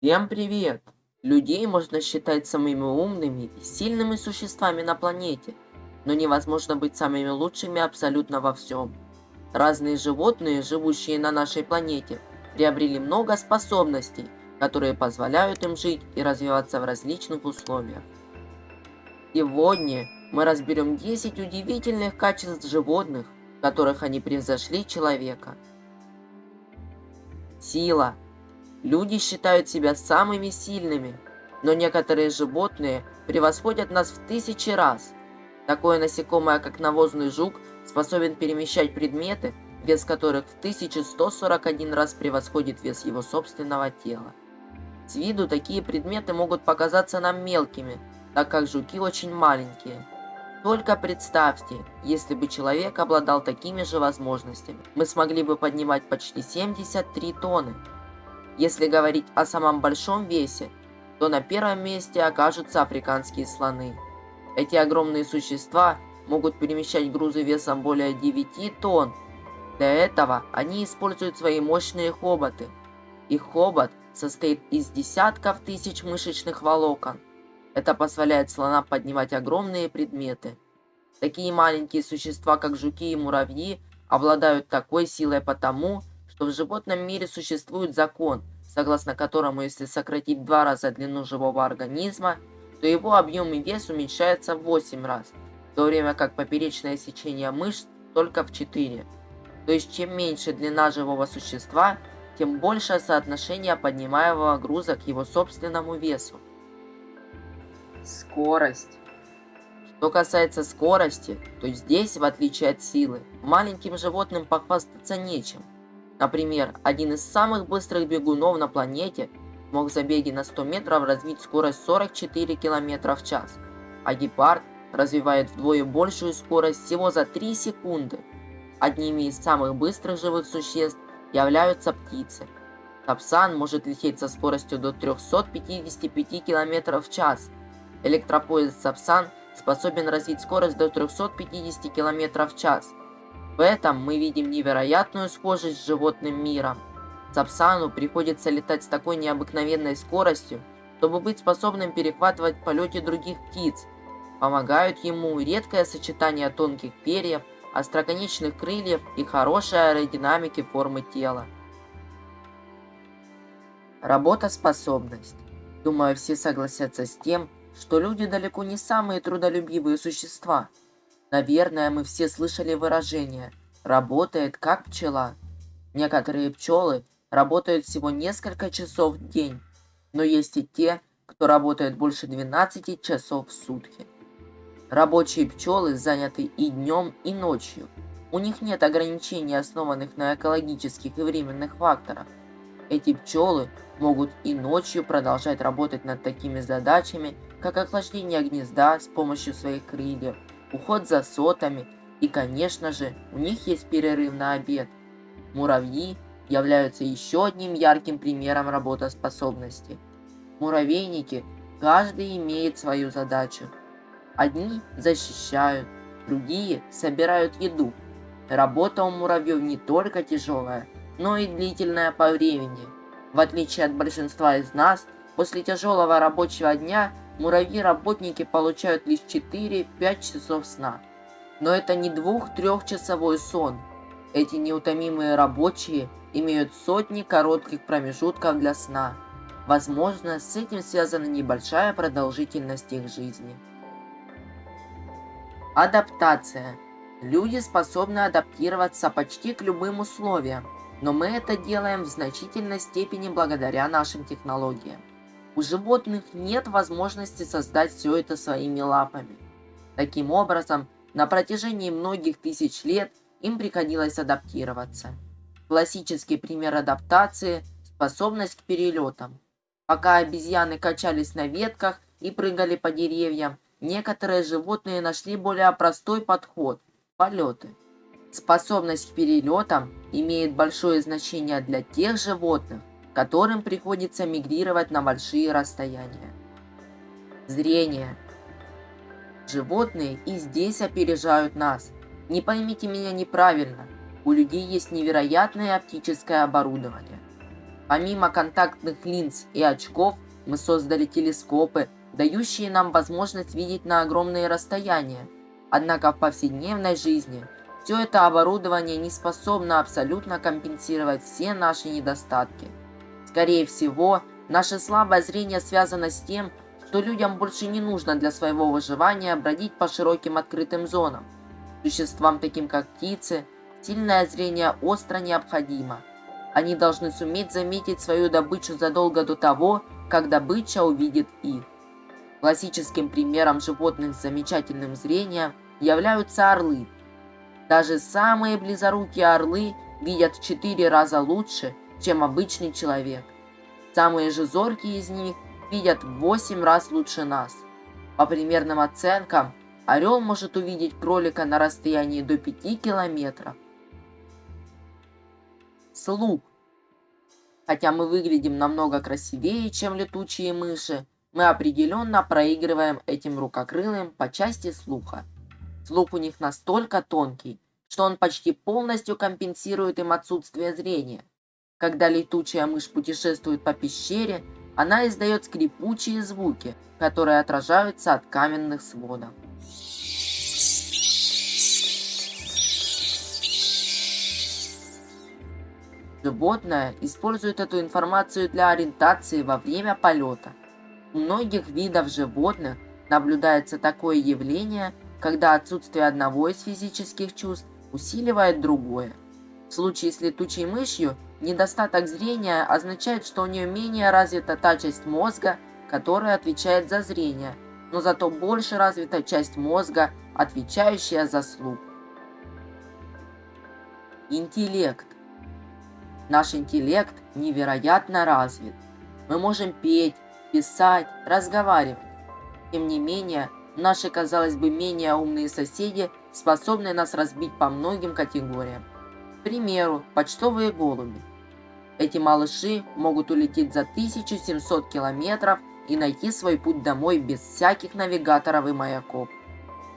Всем привет! Людей можно считать самыми умными и сильными существами на планете, но невозможно быть самыми лучшими абсолютно во всем. Разные животные, живущие на нашей планете, приобрели много способностей, которые позволяют им жить и развиваться в различных условиях. Сегодня мы разберем 10 удивительных качеств животных, в которых они превзошли человека. Сила – Люди считают себя самыми сильными, но некоторые животные превосходят нас в тысячи раз. Такое насекомое, как навозный жук, способен перемещать предметы, вес которых в 1141 раз превосходит вес его собственного тела. С виду такие предметы могут показаться нам мелкими, так как жуки очень маленькие. Только представьте, если бы человек обладал такими же возможностями, мы смогли бы поднимать почти 73 тонны. Если говорить о самом большом весе, то на первом месте окажутся африканские слоны. Эти огромные существа могут перемещать грузы весом более 9 тонн. Для этого они используют свои мощные хоботы. Их хобот состоит из десятков тысяч мышечных волокон. Это позволяет слонам поднимать огромные предметы. Такие маленькие существа, как жуки и муравьи, обладают такой силой потому, что в животном мире существует закон, согласно которому если сократить два раза длину живого организма, то его объем и вес уменьшается в 8 раз, в то время как поперечное сечение мышц только в 4. То есть чем меньше длина живого существа, тем больше соотношение поднимаемого груза к его собственному весу. Скорость. Что касается скорости, то здесь, в отличие от силы, маленьким животным похвастаться нечем – Например, один из самых быстрых бегунов на планете мог в забеге на 100 метров развить скорость 44 км в час, а гепард развивает вдвое большую скорость всего за 3 секунды. Одними из самых быстрых живых существ являются птицы. Тапсан может лететь со скоростью до 355 км в час. Электропоезд Сапсан способен развить скорость до 350 км в час. В этом мы видим невероятную схожесть с животным миром. Сапсану приходится летать с такой необыкновенной скоростью, чтобы быть способным перехватывать в полете других птиц. Помогают ему редкое сочетание тонких перьев, остроконечных крыльев и хорошей аэродинамики формы тела. Работоспособность. Думаю, все согласятся с тем, что люди далеко не самые трудолюбивые существа – Наверное, мы все слышали выражение «работает как пчела». Некоторые пчелы работают всего несколько часов в день, но есть и те, кто работает больше 12 часов в сутки. Рабочие пчелы заняты и днем, и ночью. У них нет ограничений, основанных на экологических и временных факторах. Эти пчелы могут и ночью продолжать работать над такими задачами, как охлаждение гнезда с помощью своих крыльев, уход за сотами и, конечно же, у них есть перерыв на обед. Муравьи являются еще одним ярким примером работоспособности. Муравейники каждый имеет свою задачу. Одни защищают, другие собирают еду. Работа у муравьев не только тяжелая, но и длительная по времени. В отличие от большинства из нас, после тяжелого рабочего дня муравьи-работники получают лишь 4-5 часов сна. Но это не двух-трехчасовой сон. Эти неутомимые рабочие имеют сотни коротких промежутков для сна. Возможно, с этим связана небольшая продолжительность их жизни. Адаптация. Люди способны адаптироваться почти к любым условиям, но мы это делаем в значительной степени благодаря нашим технологиям. У животных нет возможности создать все это своими лапами. Таким образом, на протяжении многих тысяч лет им приходилось адаптироваться. Классический пример адаптации – способность к перелетам. Пока обезьяны качались на ветках и прыгали по деревьям, некоторые животные нашли более простой подход – полеты. Способность к перелетам имеет большое значение для тех животных, которым приходится мигрировать на большие расстояния. Зрение. Животные и здесь опережают нас. Не поймите меня неправильно, у людей есть невероятное оптическое оборудование. Помимо контактных линз и очков, мы создали телескопы, дающие нам возможность видеть на огромные расстояния. Однако в повседневной жизни все это оборудование не способно абсолютно компенсировать все наши недостатки. Скорее всего, наше слабое зрение связано с тем, что людям больше не нужно для своего выживания бродить по широким открытым зонам. Существам, таким как птицы, сильное зрение остро необходимо. Они должны суметь заметить свою добычу задолго до того, как добыча увидит их. Классическим примером животных с замечательным зрением являются орлы. Даже самые близорукие орлы видят в 4 раза лучше, чем обычный человек. Самые же зоркие из них видят в 8 раз лучше нас. По примерным оценкам, орел может увидеть кролика на расстоянии до 5 километров. Слух. Хотя мы выглядим намного красивее, чем летучие мыши, мы определенно проигрываем этим рукокрылым по части слуха. Слух у них настолько тонкий, что он почти полностью компенсирует им отсутствие зрения. Когда летучая мышь путешествует по пещере, она издает скрипучие звуки, которые отражаются от каменных сводов. Животное использует эту информацию для ориентации во время полета. У многих видов животных наблюдается такое явление, когда отсутствие одного из физических чувств усиливает другое. В случае с летучей мышью недостаток зрения означает, что у нее менее развита та часть мозга, которая отвечает за зрение, но зато больше развита часть мозга, отвечающая за слух. Интеллект. Наш интеллект невероятно развит. Мы можем петь, писать, разговаривать. Тем не менее, наши, казалось бы, менее умные соседи способны нас разбить по многим категориям. Примеру, почтовые голуби. Эти малыши могут улететь за 1700 километров и найти свой путь домой без всяких навигаторов и маяков.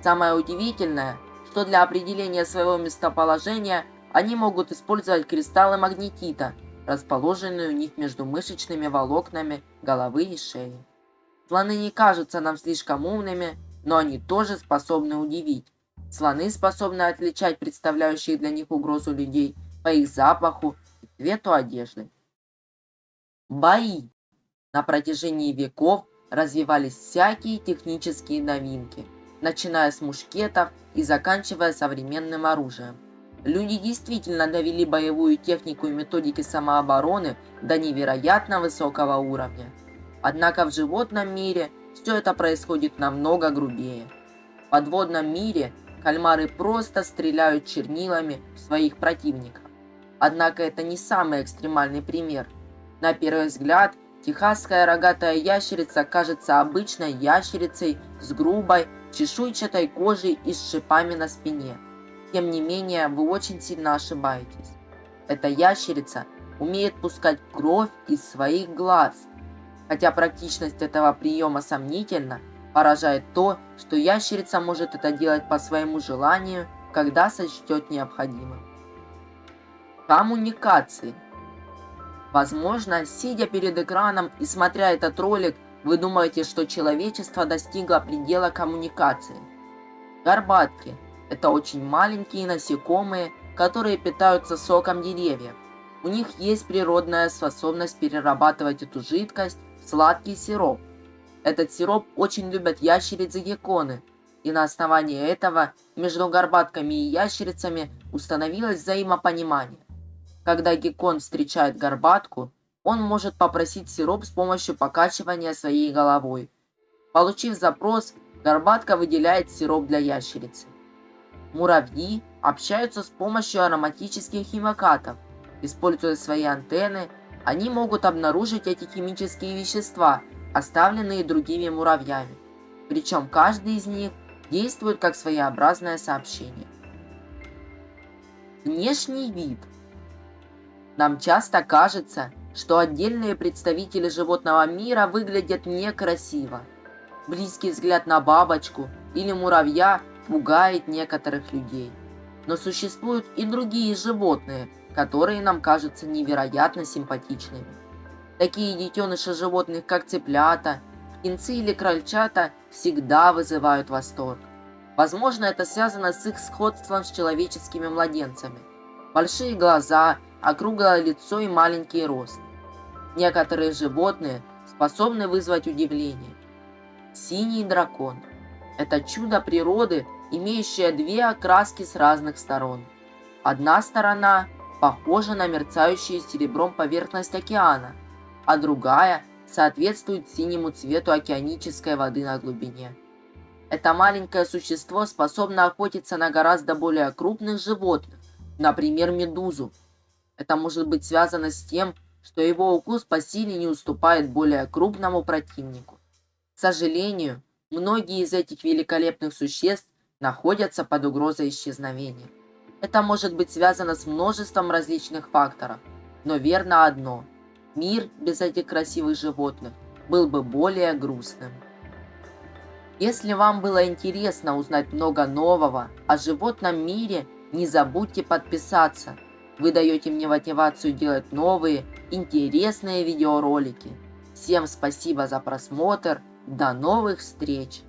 Самое удивительное, что для определения своего местоположения они могут использовать кристаллы магнетита, расположенные у них между мышечными волокнами головы и шеи. Слоны не кажутся нам слишком умными, но они тоже способны удивить. Слоны способны отличать представляющих для них угрозу людей по их запаху и цвету одежды. Бои. На протяжении веков развивались всякие технические новинки, начиная с мушкетов и заканчивая современным оружием. Люди действительно довели боевую технику и методики самообороны до невероятно высокого уровня. Однако в животном мире все это происходит намного грубее. В подводном мире кальмары просто стреляют чернилами в своих противников. Однако это не самый экстремальный пример. На первый взгляд, техасская рогатая ящерица кажется обычной ящерицей с грубой, чешуйчатой кожей и с шипами на спине – тем не менее, вы очень сильно ошибаетесь. Эта ящерица умеет пускать кровь из своих глаз. Хотя практичность этого приема сомнительна, поражает то, что ящерица может это делать по своему желанию, когда сочтет необходимым. Коммуникации. Возможно, сидя перед экраном и смотря этот ролик, вы думаете, что человечество достигло предела коммуникации. Горбатки – это очень маленькие насекомые, которые питаются соком деревьев. У них есть природная способность перерабатывать эту жидкость в сладкий сироп. Этот сироп очень любят ящерицы-гекконы, и на основании этого между горбатками и ящерицами установилось взаимопонимание. Когда геккон встречает горбатку, он может попросить сироп с помощью покачивания своей головой. Получив запрос, горбатка выделяет сироп для ящерицы. Муравьи общаются с помощью ароматических химикатов. Используя свои антенны, они могут обнаружить эти химические вещества, оставленные другими муравьями. Причем каждый из них действует как своеобразное сообщение. Внешний вид. Нам часто кажется, что отдельные представители животного мира выглядят некрасиво. Близкий взгляд на бабочку или муравья пугает некоторых людей. Но существуют и другие животные, которые нам кажутся невероятно симпатичными. Такие детеныши животных, как цыплята, птенцы или крольчата, всегда вызывают восторг. Возможно, это связано с их сходством с человеческими младенцами. Большие глаза, округлое лицо и маленький рост. Некоторые животные способны вызвать удивление. Синий дракон – это чудо природы, имеющее две окраски с разных сторон. Одна сторона похожа на мерцающую серебром поверхность океана, а другая соответствует синему цвету океанической воды на глубине. Это маленькое существо способно охотиться на гораздо более крупных животных, например, медузу. Это может быть связано с тем, что его укус по силе не уступает более крупному противнику. К сожалению, многие из этих великолепных существ находятся под угрозой исчезновения. Это может быть связано с множеством различных факторов, но верно одно – мир без этих красивых животных был бы более грустным. Если вам было интересно узнать много нового о животном мире, не забудьте подписаться. Вы даете мне мотивацию делать новые, интересные видеоролики. Всем спасибо за просмотр. До новых встреч!